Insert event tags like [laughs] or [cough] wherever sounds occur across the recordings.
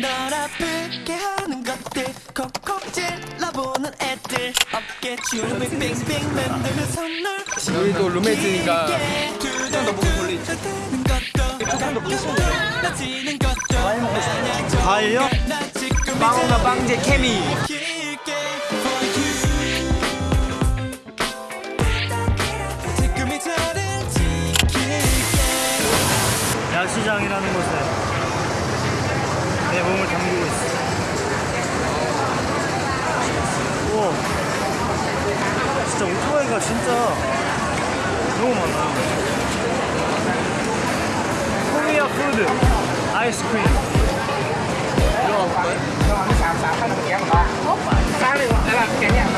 널 아프게 하는 것들. 콕콕 찔러보는 애들. 어깨 춤을 빙빙 만드는 선물 우리도 룸메이트니까 조금 더 목을 돌리지. 조금 더 것도 마냥 과일요? 나 지금 빵오나 빵제 케미. 야시장이라는 곳에 내 몸을 담그고 있어. 우와. 진짜 오토바이가 진짜 너무 많아. Korea food, 아이스크림. 아이스크림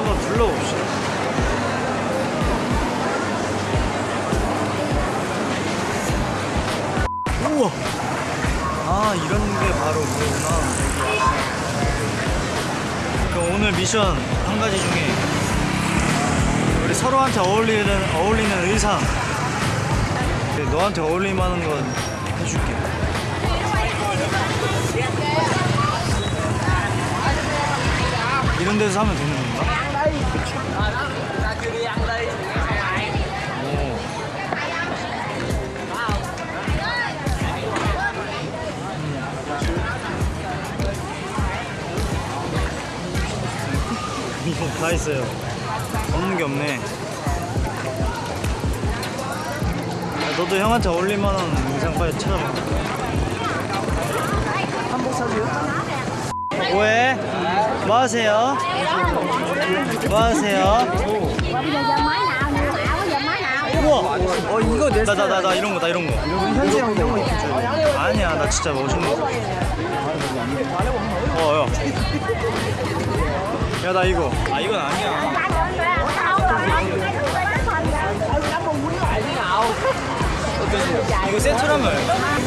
한번 둘러봅시다. 우와. 아 이런 게 바로 그거구나. 그럼 오늘 미션 한 가지 중에 서로한테 어울리는 어울리는 의상. 네, 너한테 어울릴 만한 건 해줄게. 이런 데서 하면 되는 건가? 이거 [laughs] 다 있어요 없는 게 없네 야, 너도 형한테 어울릴 만한 의상 빨리 찾아봐 한복 사줘요? 왜? 뭐 하세요? 뭐 하세요? 우와! 어 이거 내 나나 나 나 이런 거나 이런 거 현지 형 이런 거 아니야 나 진짜 멋있는 거 어, 야. 야, 나 이거. 아, 이건 아니야. 이거 세트라면?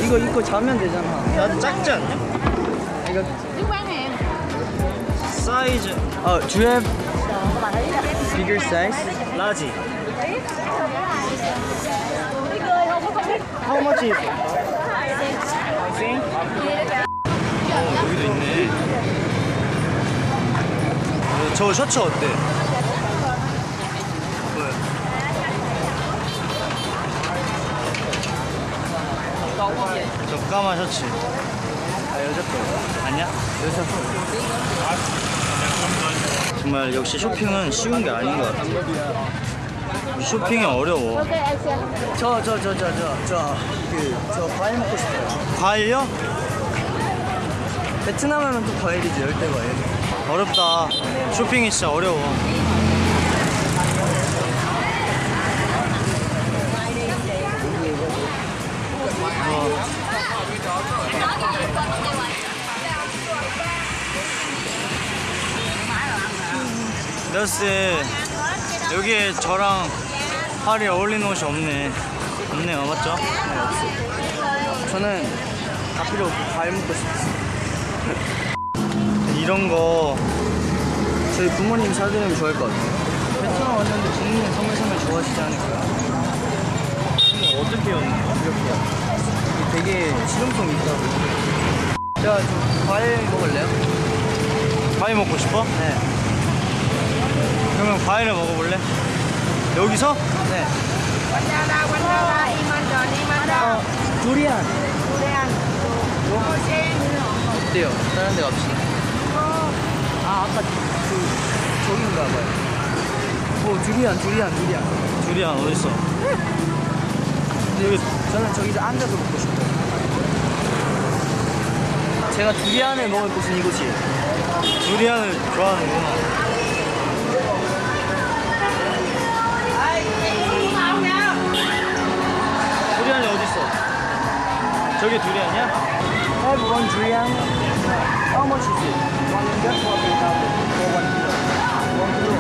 이거 입고 자면 되잖아 나 작지 않냐? 이거 사이즈 어 do you have bigger size? Large. How much is it? 어, 여기도 있네. 어, 저 셔츠 어때? 저 까만 셔츠. 아, 여자 거. 아니야? 여자 거. 정말 역시 쇼핑은 쉬운 게 아닌 것 같아. 쇼핑이 어려워. 저 저 저 저 저저그저 과일 먹고 싶어요 과일요? 베트남 하면 또 과일이지 열대 과일 어렵다. 쇼핑이 진짜 어려워. 너스 여기에 저랑 팔이 어울리는 옷이 없네. 없네요, 맞죠? 저는 다 필요 없고 과일 먹고 싶어요 [laughs] 이런 거 저희 부모님 사주면 좋아할 것 같아요 베트남 왔는데 부모님 선물 사면 좋아하시지 않을까요? 어떻게 였는 거? 이게 되게 실용성 있다고 제가 좀 과일 먹을래요? 과일 먹고 싶어? 네 그러면 과일을 먹어볼래? 여기서? 네. 어, 두리안 어때요? 다른 데 갑시다 아 아까 그 저긴가 봐요 뭐오 두리안 두리안 두리안 두리안 어딨어? 여기 저는 저기서 앉아서 먹고 싶어요 제가 두리안을 먹을 곳은 이곳이에요 두리안을 좋아하는구나. 저게 두리안이야? Have one durian How much is it? One hundred forty thousand for one kilo One kilo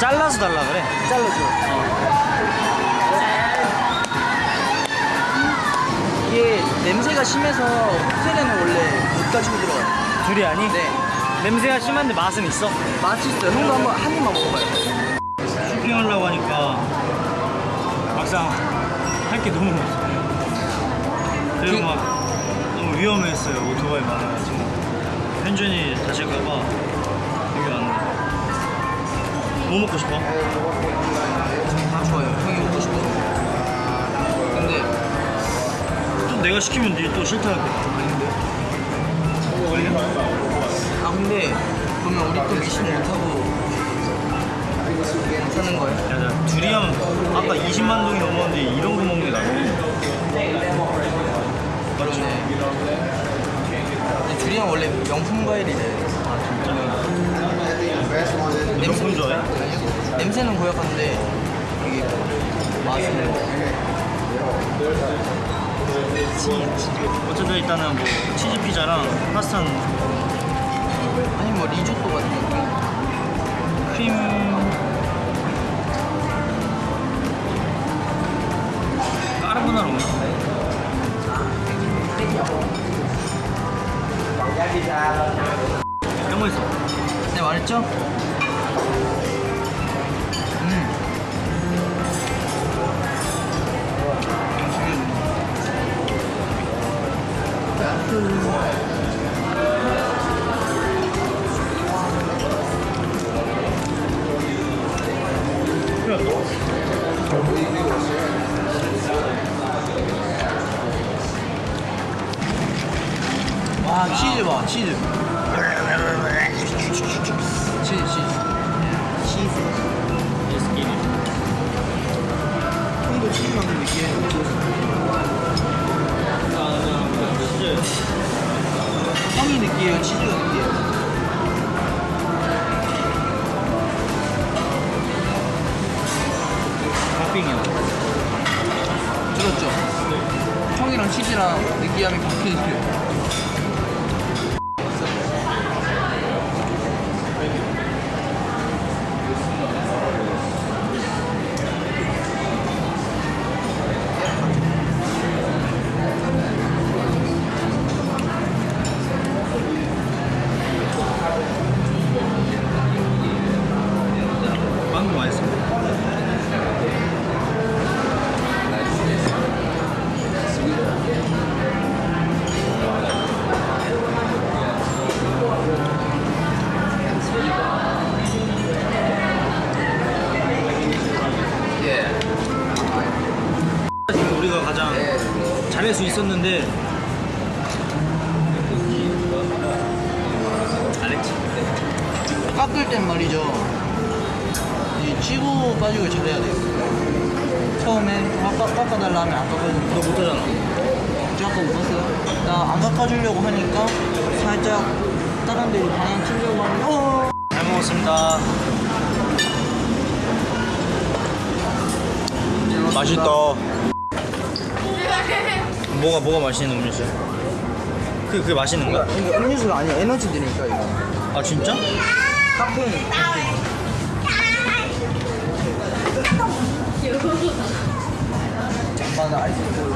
잘라서 달라 그래. 잘라줘 이게 냄새가 심해서 호텔에는 원래 못 가지고 들어가요 두리안이? 네 냄새가 심한데 맛은 있어? 맛있어요 형도 한번 한 입만 먹어봐요 쇼핑하려고 하니까 막상 할 게 너무 많아. 그리고 그- 막 너무 위험했어요. 오토바이 많아가지고. 현준이 다칠까봐 여기 왔는데. 뭐 먹고 싶어? 다 좋아요 형이 먹고 싶어 근데 또 내가 시키면 니 또 싫다 할 거야. 아닌데 아 근데 그러면 우리 또 미션 못하고 사는 거예요? 야, 나 두리안 아까 20만 동이 넘었는데 이런 거 먹는 게 나아. 그러네 두리안 원래 명품 과일이래 명품 좋아해? 아니요? 냄새는 고약한데 이게 맛은 어쨌든 일단은 뭐 치즈 피자랑 파스타는 아니 뭐 리조또 같은 거 크림 까르보나라 먹나? 거 있어 네 말했죠? 음. 와 치즈 봐 치즈. 치즈 치즈. 예스끼리 형도 치즈 만든 느끼해 치즈 형이 느끼해요 치즈가 느끼해요. 팥빙이야 들었죠? 형이랑 치즈랑 느끼함이 바뀌어요 빵 수 있었는데. 깎을 땐 말이죠. 이 치고 빠지고 잘해야 돼요. 처음에 깎아, 깎아달라 하면 안 깎아주는 너 못하잖아. 저 아까 못 봤어요? 나 안 깎아주려고 하니까 살짝 다른 데로 방향 틀려고 하면 어! 잘 먹었습니다. 맛있다 뭐가 뭐가 맛있는 음료수야? 그게, 그게 맛있는 거야? 이거 음료수가 아니야 에너지 드니까 이거 아 진짜? 카페인 잠깐만 아이스크림